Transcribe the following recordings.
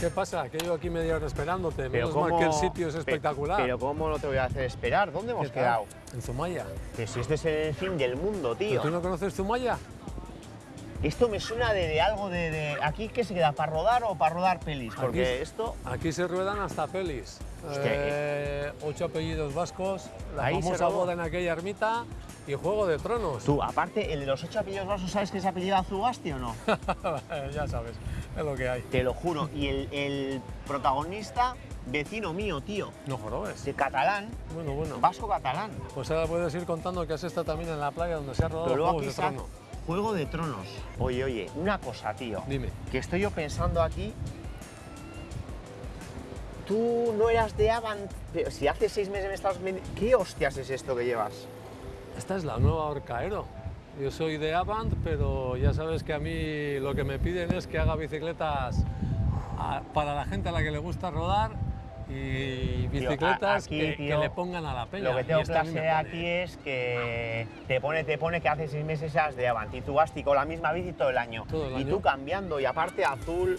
¿Qué pasa? Que llevo aquí media hora esperándote. Pero Menos mal cómo- que el sitio es pe- espectacular. Pero ¿cómo no te voy a hacer esperar? ¿Dónde hemos quedado? En Zumaya. Que si este es el fin del mundo, tío. ¿Pero ¿Tú no conoces Zumaya? Esto me suena de, de algo de, de- ¿Aquí qué se queda? ¿Para rodar o para rodar pelis? Aquí Porque es- esto... Aquí se ruedan hasta pelis. Hostia, Eh, ocho apellidos vascos, la Ahí famosa boda en aquella ermita y Juego de Tronos. Tú, aparte, el de los ocho apellidos vasos, ¿sabes que se apellida Zugasti o no? ya sabes, es lo que hay. Te lo juro. Y el, el protagonista, vecino mío, tío. No jorobes. De catalán, Bueno, bueno. vasco catalán. Pues ahora puedes ir contando que has estado también en la playa donde se ha rodado Pero luego Juegos aquí de está Trono. Juego de Tronos. Oye, oye, una cosa, tío. Dime. Que estoy yo pensando aquí. Tú no eras de Avant, pero si hace seis meses me estabas vendiendo... ¿Qué hostias es esto que llevas? Esta es la nueva Orcaero. Yo soy de Avant, pero ya sabes que a mí lo que me piden es que haga bicicletas a- para la gente a la que le gusta rodar y bicicletas aquí, que, que tío, le pongan a la peña. Lo que Y tengo clase aquí es que te pone, te pone que hace seis meses eras de Avant y tú vas con la misma bici todo el año. Todo el y año. tú cambiando y aparte azul.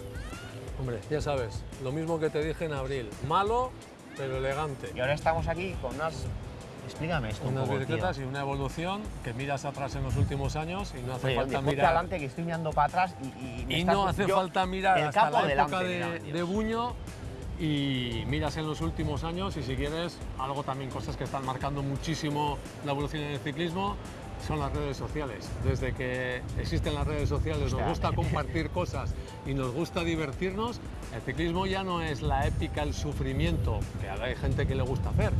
Hombre, ya sabes, lo mismo que te dije en abril. Malo, pero elegante. Y ahora estamos aquí con unas... Explícame esto un Unas poco, bicicletas tío. y una evolución que miras atrás en los últimos años y no hace Oye, falta mirar. adelante que estoy mirando para atrás y, y, me Y estás- no hace yo- falta mirar el hasta capo la delante, época mira, de, de Buño y miras en los últimos años y si quieres algo también, cosas que están marcando muchísimo la evolución en el ciclismo son las redes sociales. Desde que existen las redes sociales nos gusta compartir cosas y nos gusta divertirnos, el ciclismo ya no es la épica, el sufrimiento, que hay gente que le gusta hacer,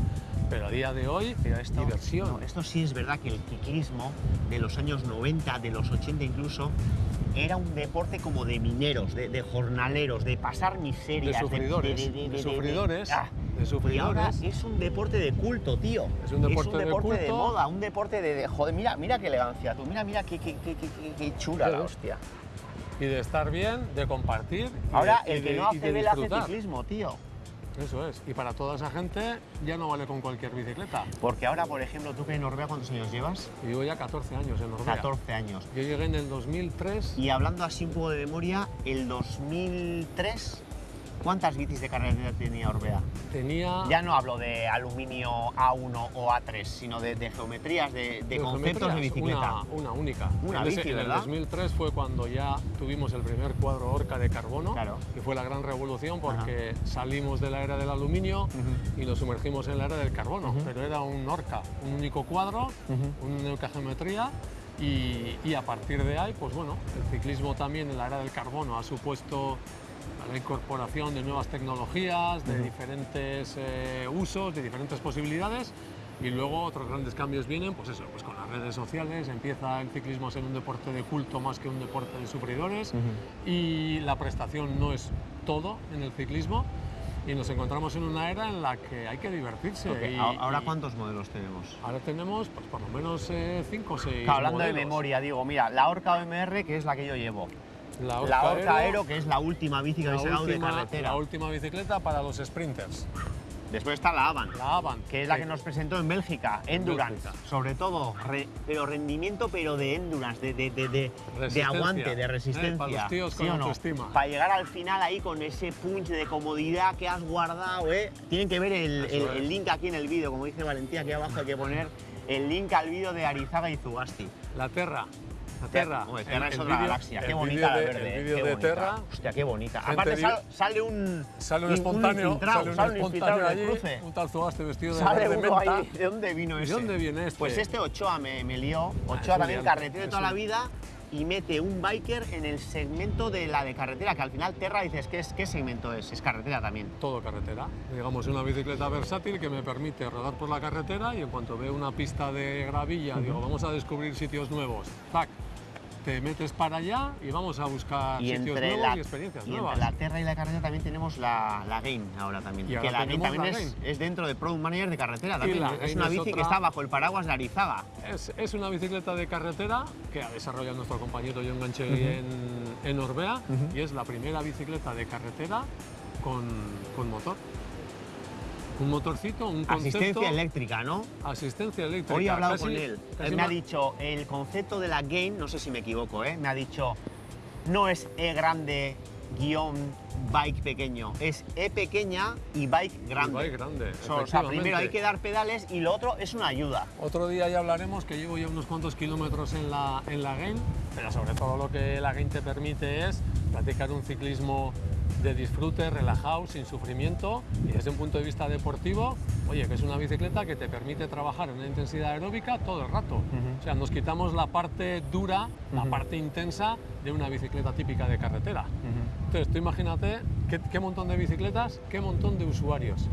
pero a día de hoy Pero esto, diversión. no, esto sí es verdad que el ciclismo de los años 90, de los 80 incluso, era un deporte como de mineros, de, de jornaleros, de pasar de miserias. sufridores, de, de- de- de- sufridores, ah. de Y ahora sufridores. es un deporte de culto, tío. Es un deporte de de culto. moda, un deporte de, de- Joder, mira, mira qué elegancia tú, mira, mira qué, qué, qué, qué- chula la hostia. y de estar bien, de compartir. Ahora de- el que de- no hace de vela hace ciclismo, tío. Eso es. Y para toda esa gente ya no vale con cualquier bicicleta. Porque ahora, por ejemplo, tú que en Noruega, ¿cuántos años llevas? Yo llevo ya 14 años en Noruega. 14 años. Yo llegué en el 2003. Y hablando así un poco de memoria, el 2003, ¿cuántas bicis de carretera tenía Orbea? Tenía Ya no hablo de aluminio A1 o A3, sino de, de geometrías, de, de de conceptos de bicicleta. Una, una única. Una en bici, en ¿verdad? el 2003 fue cuando ya tuvimos el primer cuadro Orca de carbono, Claro. que fue la gran revolución porque salimos de la era del aluminio y nos sumergimos en la era del carbono. Pero era un Orca, un único cuadro, Ujú. una única geometría. Y, y a partir de ahí, pues bueno, el ciclismo también en la era del carbono ha supuesto la incorporación de nuevas tecnologías, de Ujú. diferentes eh, usos, de diferentes posibilidades. Y luego otros grandes cambios vienen, pues eso, pues con las redes sociales, empieza el ciclismo a ser un deporte de culto más que un deporte de sufridores y la prestación no es todo en el ciclismo y nos encontramos en una era en la que hay que divertirse. Y- ¿Ahora y cuántos modelos tenemos? Ahora tenemos pues, por lo menos 5 o 6 Claro, hablando de memoria, digo, mira, la Orca OMR, que es la que yo llevo. La la Orca Aero, Aero, que es la última bici que la habéis sacado de última- carretera. la última bicicleta para los sprinters, Después está la Avant. la Avant. que es la sí. que nos presentó en Bélgica, Endurance, Bélgica. sobre todo, re- pero rendimiento, pero de Endurance, de, de, de, de- de Resistencia. aguante, de Eh, resistencia. para los tíos con ¿sí o no? autoestima. Para llegar al final ahí con ese punch de comodidad que has guardado, ¿eh? Tienen que ver el, el link aquí en el vídeo, como dice Valentía, aquí abajo hay que poner el link al vídeo de Arizaga y Zugasti. La Terra. Terra. Hombre, Terra El- es el otra galaxia, qué bonita la de- verde, El vídeo de bonita. Terra Hostia, qué bonita. Aparte sal- sale un... Sale un espontáneo, un sale un espontáneo allí, cruce. un tal vestido de Sale uno menta. ahí. ¿De dónde vino ¿Y ese? de dónde viene este? Pues este Ochoa me, me lió. Ah, Ochoa un también carretero de toda la vida y mete un biker en el segmento de la de carretera, que al final Terra dices, ¿qué, es, qué segmento es? Es carretera también. Todo carretera. Digamos, una bicicleta versátil que me permite rodar por la carretera y en cuanto veo una pista de gravilla, digo, vamos a descubrir sitios nuevos. ¡Tac! Te metes para allá y vamos a buscar Y sitios entre, nuevos la, y experiencias y nuevas. entre la Terra y la carretera también tenemos la, la Gain ahora también. Y que la Gain tenemos también la es, es dentro de Product Manager de carretera también. Es una es bici que está bajo el paraguas de Arizaga. Es, es una bicicleta de carretera que ha desarrollado nuestro compañero John Ganchegui en, en Orbea y es la primera bicicleta de carretera con, con motor. Un motorcito, un concepto... Asistencia eléctrica, ¿no? Asistencia eléctrica. Hoy he hablado casi- con él. Él me ha dicho, el concepto de la Gain, no sé si me equivoco, ¿eh? me ha dicho, no es E grande guion bike pequeño, es E pequeña y bike grande. Bike grande, So, o sea, primero hay que dar pedales y lo otro es una ayuda. Otro día ya hablaremos que llevo ya unos cuantos kilómetros en la, en la Gain, pero sobre todo lo que la Gain te permite es practicar un ciclismo de disfrute, relajado, sin sufrimiento y desde un punto de vista deportivo, oye, que es una bicicleta que te permite trabajar en una intensidad aeróbica todo el rato. Ujú. O sea, nos quitamos la parte dura, la Ujú. parte intensa de una bicicleta típica de carretera. Entonces, tú imagínate qué, qué montón de bicicletas, qué montón de usuarios.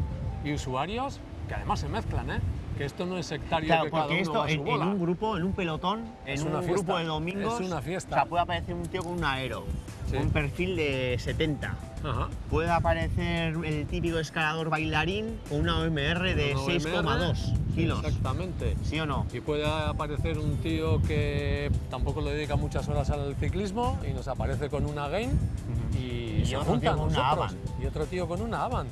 Y usuarios que además se mezclan, ¿eh? Que esto no es sectario Claro, que cada porque uno esto va a su en, en bola. un grupo, en un pelotón, Es en una un fiesta, grupo de domingos, es una fiesta. o sea, puede aparecer un tío con un aero, Sí. un perfil de 70. Ajá. Puede aparecer el típico escalador bailarín con una OMR de Una 6,2 OMR, kilos. Exactamente. ¿Sí o no? Y puede aparecer un tío que tampoco le dedica muchas horas al ciclismo y nos aparece con una Gain y, Y se otro tío juntan con una nosotros. Avant. Y otro tío con una Avant.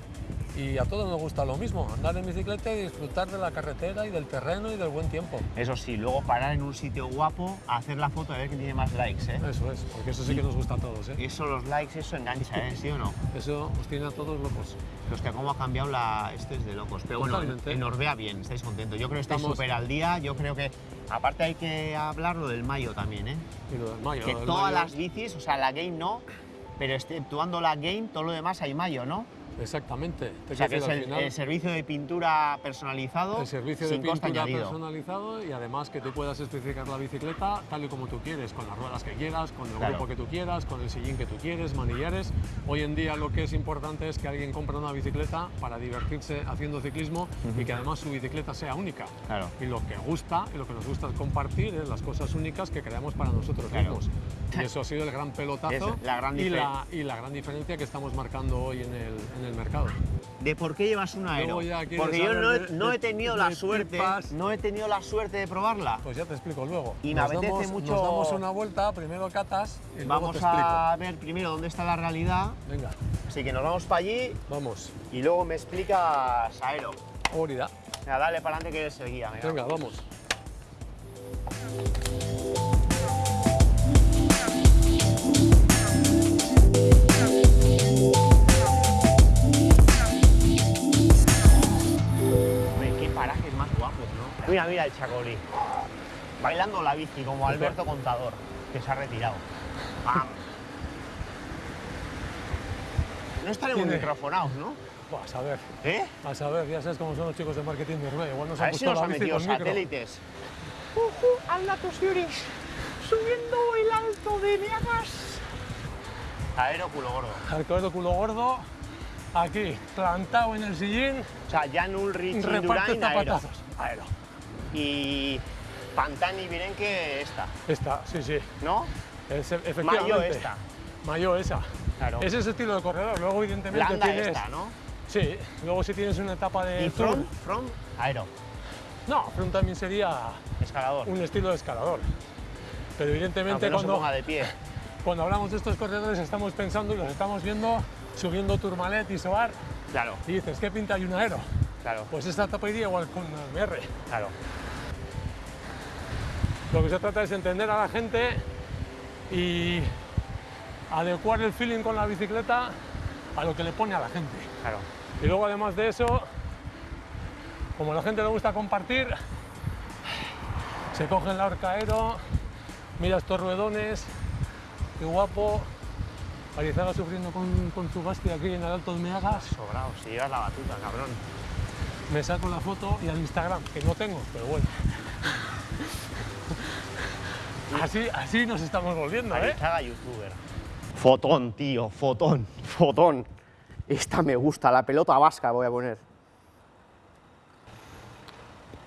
Y a todos nos gusta lo mismo, andar en bicicleta y disfrutar de la carretera y del terreno y del buen tiempo. Eso sí, luego parar en un sitio guapo, hacer la foto a ver quién tiene más likes, ¿eh? Eso es, porque eso sí que nos gusta a todos, ¿eh? Eso, los likes, eso engancha, ¿eh? ¿Sí o no? Eso os tiene a todos locos. Hostia, cómo ha cambiado la... Este es de locos. Pero bueno, en, Orbea bien, estáis contentos. Yo creo que estáis súper al día. Yo creo que... Aparte hay que hablar lo del mayo también, ¿eh? Y lo del mayo. que todas mayo- las bicis, o sea, la Game no, pero exceptuando la Game, todo lo demás hay mayo, ¿no? Exactamente. Te O sea, que es el, servicio de pintura personalizado El servicio de sin pintura personalizado y además que tú puedas especificar la bicicleta tal y como tú quieres, con las ruedas que quieras, con el Claro. grupo que tú quieras, con el sillín que tú quieres, manillares. Hoy en día lo que es importante es que alguien compre una bicicleta para divertirse haciendo ciclismo y que además su bicicleta sea única. Claro. Y lo que gusta y lo que nos gusta es compartir es las cosas únicas que creamos para nosotros Claro. mismos. Y eso ha sido el gran pelotazo la gran y, la, y la gran diferencia que estamos marcando hoy en el, en el mercado. ¿De por qué llevas un aero? Porque yo no de- no he tenido de la suerte, tipas. no he tenido la suerte de probarla. Pues ya te explico luego. Y me nos apetece damos, mucho- Nos damos una vuelta, primero catas y luego Vamos te explico. a ver primero dónde está la realidad. Venga, Así que nos vamos para allí vamos. y luego me explicas aero. Venga, dale para adelante que eres el guía. venga. Venga, vamos. Mira, mira el Chacolí. Bailando la bici como Alberto Contador, que se ha retirado. Pam. No estaremos Tiene- microfonados, ¿no? A saber, ¿Eh? a saber, ya sabes cómo son los chicos de marketing de Urbea. Igual nos A han ver si nos la han metido satélites. ¡Anda tus Yuris! ¡Subiendo el alto de Miagas! Aero culo gordo. Arcoero culo gordo, aquí, plantado en el sillín, O sea, Jan Ulrich, reparte Indurain, aero. zapatazos. Aero. Y Pantani Virenque esta, Esta, sí, sí. ¿no? Es, efectivamente. Mayo esta. Mayo esa. Claro. Ese es el estilo de corredor. Luego, evidentemente, Landa tienes. esta, ¿no? Sí, luego si tienes una etapa de. Y front, front, aero. No, front también sería Escalador. un estilo de escalador. Pero evidentemente se cuando, ponga de pie. cuando hablamos de estos corredores estamos pensando y los estamos viendo subiendo Tourmalet y Soar Claro, y dices, ¿qué pinta hay un aero? claro, Pues esta etapa iría igual con MR. claro. Lo que se trata es entender a la gente y adecuar el feeling con la bicicleta a lo que le pone a la gente. Claro. Y luego además de eso, como a la gente le gusta compartir, se cogen la horca aero, mira estos ruedones, qué guapo. Arizaga sufriendo con, con su Basti aquí en el Alto de Meagas. Sobrado, si llevas la batuta, cabrón. Me saco la foto y al Instagram, que no tengo, pero bueno. Así, así nos estamos volviendo, ¿eh? Arizaga youtuber. Fotón, tío, fotón, fotón. Esta me gusta, la pelota vasca voy a poner.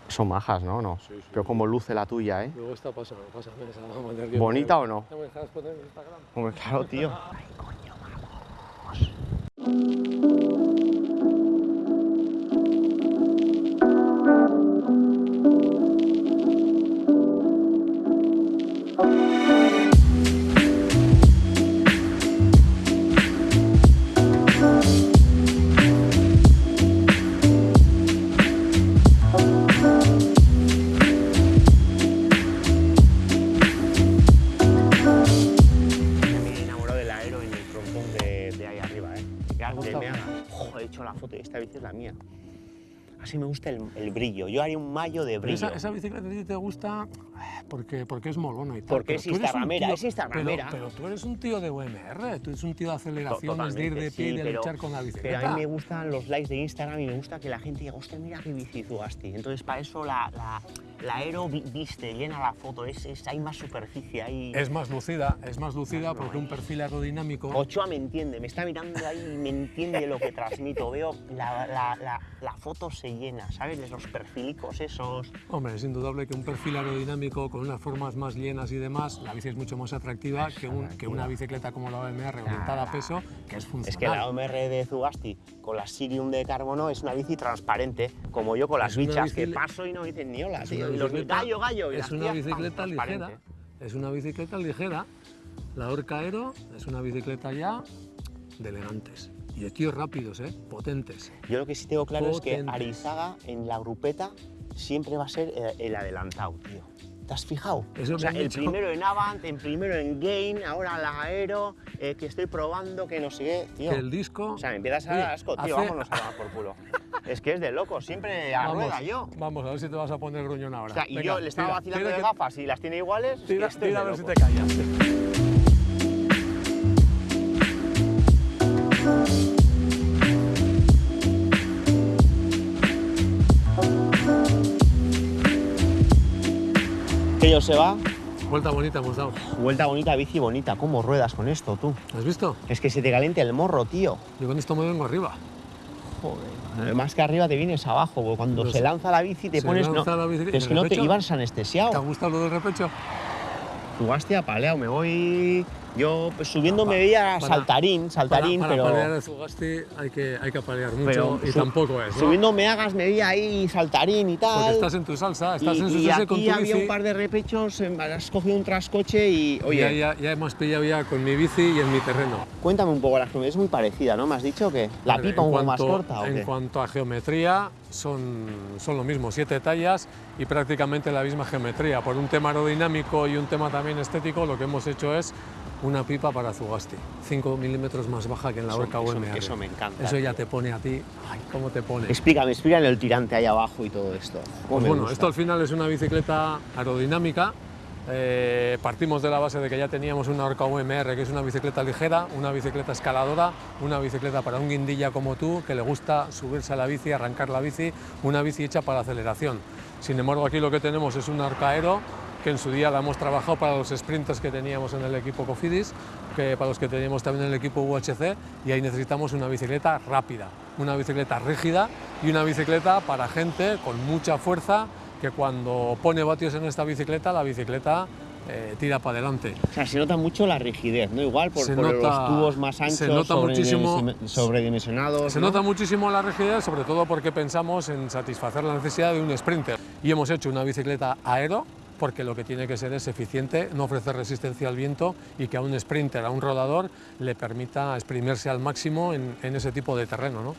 Son majas, ¿no? no. Sí, sí. Pero como luce la tuya, ¿eh? Luego esta pasa, pásame esa. vamos a que ¿Bonita poner- o no? ¿No me dejas poner en Instagram? Hombre, claro, tío. Me he la mía. Así me gusta el, el brillo. Yo haría un mayo de brillo. esa, esa bicicleta a ti te gusta porque, porque es molona y tal. Porque pero es instagramera, es instagramera. Pero, pero tú eres un tío de UMR, tú eres un tío de aceleraciones, de ir de pie y de pero- luchar con la Pero bicicleta. a mí me gustan los likes de Instagram y me gusta que la gente diga, hostia, mira qué bici. Entonces, para eso la, la, la aero vi- viste, llena la foto, es, es- hay más superficie, hay... Es más lucida, es más lucida No, no, porque un eh. perfil aerodinámico Ochoa me entiende, me está mirando ahí y me entiende lo que transmito. Veo la, la, la, foto se llena, ¿sabes? Los perfilicos esos. Hombre, es indudable que un perfil aerodinámico con unas formas más llenas y demás, la bici es mucho más atractiva que, un- que una bicicleta como la OMR orientada a peso, que es funcional. Es que la OMR de Zugasti con la Sirium de carbono es una bici transparente, como yo con las bichas que paso y no dicen ni hola, tío. Y los gallo, gallo. y Es una tías, bicicleta ligera. Es una bicicleta ligera. La Orca Aero es una bicicleta ya de elegantes. Y de tíos rápidos, ¿eh? Potentes. Yo lo que sí tengo claro es que Potentes. Arizaga en la grupeta siempre va a ser eh, el adelantado, tío. ¿Te has fijado? Eso o sea, el dicho. primero en Avant, el primero en Gain, ahora la Aero, eh, que estoy probando, que no sé qué, tío. Que el disco... O sea, me empiezas a dar asco, tío, hace- vámonos a tomar por culo. es que es de loco, siempre a Vamos, rueda yo. Vamos, a ver si te vas a poner gruñón ahora. O sea, y Venga, yo le estaba tira, vacilando tira de que- gafas y las tiene iguales. es que Tira, esto es tira a ver si te callas. Que yo se va, Vuelta bonita hemos dado. vuelta bonita, bici bonita. ¿Cómo ruedas con esto, tú? ¿Has visto? Es que se te calienta el morro, tío. Yo con esto me vengo arriba. Joder. Más que arriba te vienes abajo, porque cuando se lanza la bici te Se pones. lanza no, la bici- pero es ¿en que no te ibas ¿Te ha anestesiado. gustado lo del repecho? A paleo, me voy. Yo pues, subiendo me veía para- saltarín, saltarín, para, para pero. palear el Zugasti hay que, hay que mucho pero y su- tampoco es, ¿no? Subiendo me hagas, me veía ahí saltarín y tal. Porque estás en tu salsa, estás y, en su y salsa con aquí tu había bici. un par de repechos, em, has cogido un trascoche y. Oye, Ya, ya, ya hemos pillado ya con mi bici y en mi terreno. cuéntame un poco la geometría. Es muy parecida, ¿no? ¿Me has dicho que la Vale, pipa un poco más corta o En qué? cuanto a geometría, son, son lo mismo, siete tallas y prácticamente la misma geometría. Por un tema aerodinámico y un tema también estético, lo que hemos hecho es una pipa para Zugasti, 5 milímetros más baja que en la Eso- Orca eso- UMR. eso me encanta, Eso ya tío. te pone a ti, ay, ¿cómo te pone? Explícame, explícame el tirante ahí abajo y todo esto. ¿Cómo Pues bueno, gusta? esto al final es una bicicleta aerodinámica. Eh, partimos de la base de que ya teníamos una Orca UMR, que es una bicicleta ligera, una bicicleta escaladora, una bicicleta para un guindilla como tú, que le gusta subirse a la bici, arrancar la bici, una bici hecha para aceleración. Sin embargo, aquí lo que tenemos es una Orca Aero, que en su día la hemos trabajado para los sprinters que teníamos en el equipo Cofidis, que para los que teníamos también en el equipo UHC, y ahí necesitamos una bicicleta rápida, una bicicleta rígida y una bicicleta para gente con mucha fuerza, que cuando pone vatios en esta bicicleta, la bicicleta eh, tira para adelante. O sea, se nota mucho la rigidez, ¿no? Igual por, Se por nota- los tubos más se anchos, nota muchísimo- sobredimensi- sobredimensionados. Se ¿no? nota muchísimo la rigidez, sobre todo porque pensamos en satisfacer la necesidad de un sprinter. Y hemos hecho una bicicleta aero, porque lo que tiene que ser es eficiente, no ofrecer resistencia al viento y que a un sprinter, a un rodador, le permita exprimirse al máximo en, en ese tipo de terreno. ¿no?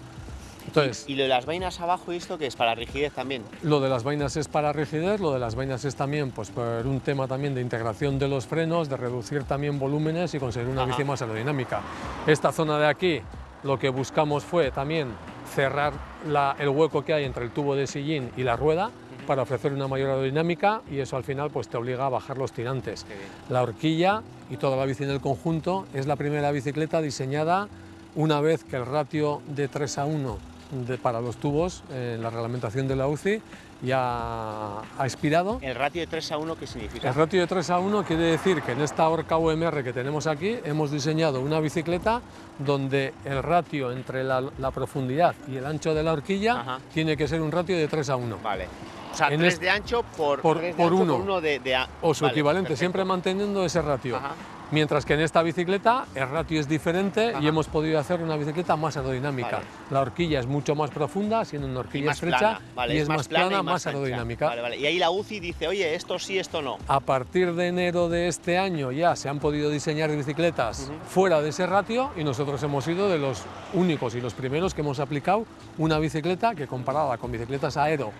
Entonces, Y lo de las vainas abajo, ¿y esto que es? Para rigidez también. Lo de las vainas es para rigidez, lo de las vainas es también pues, por un tema también de integración de los frenos, de reducir también volúmenes y conseguir una Ajá. bici más aerodinámica. Esta zona de aquí lo que buscamos fue también cerrar la- el hueco que hay entre el tubo de sillín y la rueda para ofrecer una mayor aerodinámica y eso al final pues, te obliga a bajar los tirantes. La horquilla y toda la bici en el conjunto es la primera bicicleta diseñada una vez que el ratio de 3 a 1 de- para los tubos en la reglamentación de la UCI ya ha expirado. ¿El ratio de 3 a 1 qué significa? El ratio de 3 a 1 quiere decir que en esta Orca UMR que tenemos aquí hemos diseñado una bicicleta donde el ratio entre la, la profundidad y el ancho de la horquilla Ajá. tiene que ser un ratio de 3 a 1. Vale. O sea, En 3 este- de ancho por, por- de por ancho uno. por uno de, de a- o su Vale, equivalente, perfecto. siempre manteniendo ese ratio. Ajá. Mientras que en esta bicicleta el ratio es diferente Ajá. y hemos podido hacer una bicicleta más aerodinámica. Vale. La horquilla es mucho más profunda, siendo una horquilla estrecha vale, y es más plana plana, y más, aerodinámica. Vale. Y ahí la UCI dice, oye, esto sí, esto no. A partir de enero de este año ya se han podido diseñar bicicletas fuera de ese ratio y nosotros hemos sido de los únicos y los primeros que hemos aplicado una bicicleta que comparada con bicicletas aero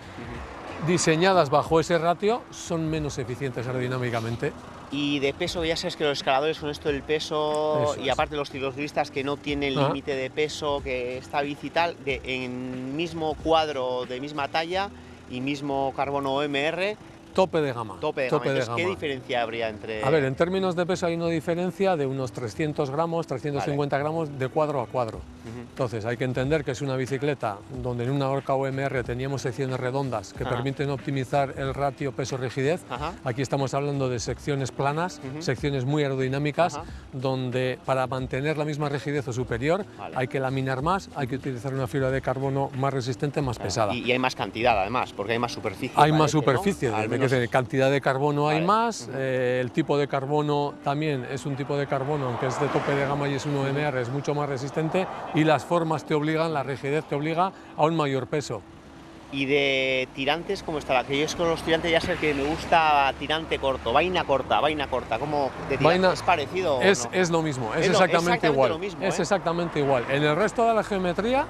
diseñadas bajo ese ratio son menos eficientes aerodinámicamente. Y de peso, ya sabes que los escaladores son esto del peso, Eso y es. aparte los cicloturistas que no tienen límite de peso, que esta bici tal, de, en mismo cuadro, de misma talla y mismo carbono OMR, Tope de gama. tope de gama. Entonces, ¿qué gama. diferencia habría entre...? A ver, en términos de peso hay una diferencia de unos 300 gramos, 350 gramos de cuadro a cuadro. Entonces hay que entender que es una bicicleta donde en una horca OMR teníamos secciones redondas que Ajá. permiten optimizar el ratio peso-rigidez. Aquí estamos hablando de secciones planas, secciones muy aerodinámicas, Ajá. donde para mantener la misma rigidez o superior Vale. hay que laminar más, hay que utilizar una fibra de carbono más resistente, más pesada. Y, y hay más cantidad además, porque hay más superficie. Hay más ¿no? superficie, Al de menos- que cantidad de carbono hay más, eh, el tipo de carbono también es un tipo de carbono, aunque es de tope de gama y es un OMR, es mucho más resistente y las formas te obligan, la rigidez te obliga a un mayor peso. Y de tirantes, ¿cómo está? Que yo es con los tirantes ya sé que me gusta tirante corto, vaina corta, vaina corta. ¿Cómo de Vaina- es parecido? o Es, no? es lo mismo, es, Es exactamente, exactamente igual. mismo, es ¿eh? exactamente igual. En el resto de la geometría,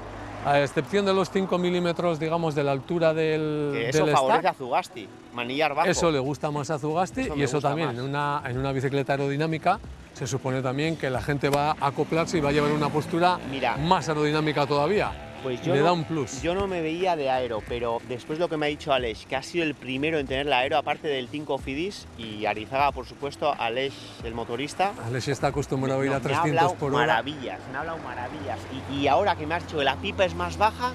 a excepción de los 5 milímetros, digamos, de la altura del, Que eso del favorece stack, a Zugasti, manillar bajo. Eso le gusta más a Zugasti Eso y eso también más. en una, en una bicicleta aerodinámica se supone también que la gente va a acoplarse y va a llevar una postura Mira. más aerodinámica todavía. Pues yo le no, da un plus. Yo no me veía de aero, pero después de lo que me ha dicho Aleix, que ha sido el primero en tener la aero, aparte del Tinko Fidis y Arizaga, por supuesto, Aleix, el motorista. Alexi está acostumbrado a ir a me ha 300 hablado por hora. maravillas, me ha hablado maravillas. Y, y ahora que me dicho que la pipa es más baja,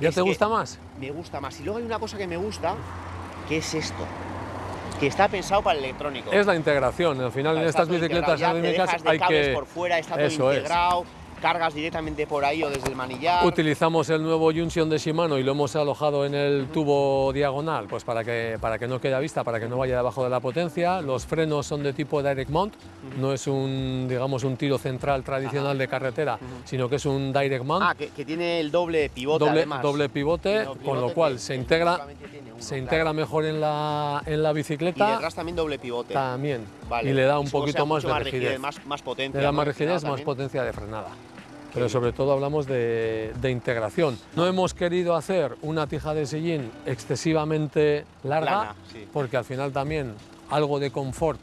¿Ya te gusta más? me gusta más. Y luego hay una cosa que me gusta, que es esto, que está pensado para el electrónico. Es la integración. Al final, en estas bicicletas integrado, aerodinámicas de hay cables que. por fuera, está todo Eso es. Cargas directamente por ahí o desde el manillar. Utilizamos el nuevo Junction de Shimano y lo hemos alojado en el tubo diagonal, pues para que, para que no quede a vista, para que no vaya debajo de la potencia. Los frenos son de tipo direct mount, no es un, digamos, un tiro central tradicional de carretera, sino que es un direct mount, Ah, que, que tiene el doble pivote doble, además. doble pivote, con lo cual que- se integra, uno, se claro. integra mejor en la, en la Y bicicleta detrás también doble pivote. también, Vale. y le da un Eso, poquito más de rigidez. más, más potencia. Le da rigidez, más también. potencia de frenada. Pero sobre todo hablamos de, de integración. No hemos querido hacer una tija de sillín excesivamente larga, Plana, sí. porque al final también algo de confort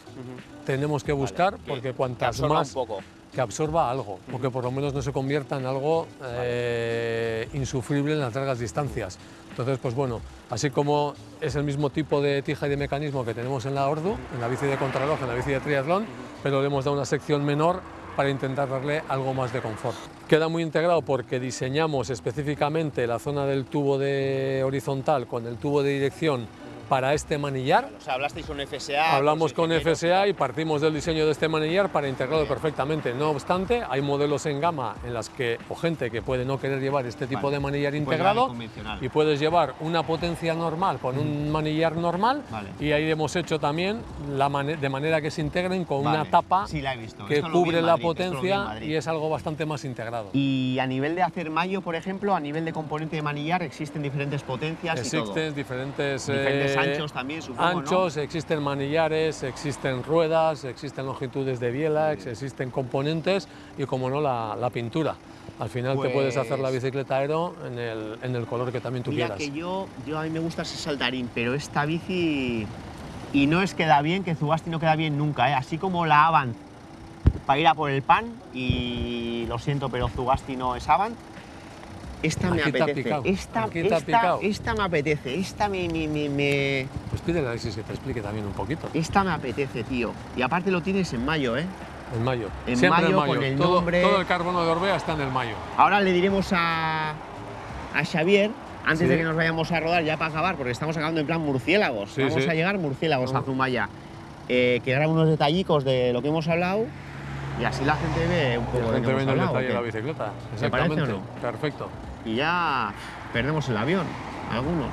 tenemos que buscar, Vale, porque que cuantas más un poco. que absorba algo, o que por lo menos no se convierta en algo eh, insufrible en las largas distancias. Entonces, pues bueno, así como es el mismo tipo de tija y de mecanismo que tenemos en la Ordu, en la bici de contrarreloj, en la bici de triatlón, pero le hemos dado una sección menor para intentar darle algo más de confort. Queda muy integrado porque diseñamos específicamente la zona del tubo de horizontal con el tubo de dirección para este manillar. O sea, hablasteis con FSA. Hablamos con ingenieros, FSA y partimos del diseño de este manillar para integrarlo perfectamente. No obstante, hay modelos en gama en las que, o gente que puede no querer llevar este tipo Vale. de manillar Puedes integrado, y puedes llevar una potencia normal con un manillar normal Vale. y ahí hemos hecho también la mane- de manera que se integren con una Vale. tapa Sí, la he visto. que Esto cubre la Madrid, en potencia y es algo bastante más integrado. Y a nivel de hacer mayo, por ejemplo, a nivel de componente de manillar, existen diferentes potencias y todo. Existen diferentes, Diferentes anchos también, supongo, ¿no? anchos, existen manillares, existen ruedas, existen longitudes de bielax, existen componentes y, como no, la, la pintura. Al final te puedes hacer la Pues- bicicleta aero en el, en el color que también tú Mira quieras. que yo, yo a mí me gusta ese saltarín, pero esta bici y no es que da bien, que Zugasti no queda bien nunca, ¿eh? así como la Avant para ir a por el pan y lo siento, pero Zugasti no es Avant. Esta me apetece. picado, Esta, esta, esta me apetece. Esta me, me, me, me- Pues pídele a Alexis que te explique también un poquito. esta me apetece, tío. Y aparte lo tienes en mayo, ¿eh? En mayo. En Siempre mayo, en mayo. con el todo, nombre. todo el carbono de Orbea está en el mayo. Ahora le diremos a, a Xavier, antes Sí. de que nos vayamos a rodar, ya para acabar, porque estamos acabando en plan murciélagos. Sí, Vamos sí. a llegar murciélagos a. Zumaya. Eh, que unos detallicos de lo que hemos hablado y así la gente ve un poco La de lo que el hemos hablado. detalle de la bicicleta. ¿Te parece o Exactamente. Perfecto. Y ya perdemos el avión, algunos.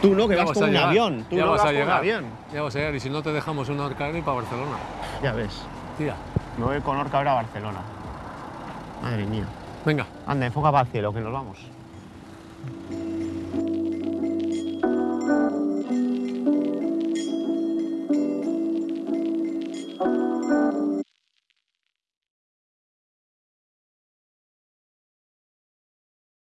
Tú no, que vas vas con a un llegar. avión. Tú ya no vas vas a con un llegar. avión. Ya vas a llegar. Y si no te dejamos una horca y para Barcelona. Ya ves. Tía, Me voy con Orca ahora a Barcelona. Madre mía. venga. Anda, enfoca para el cielo, que nos vamos.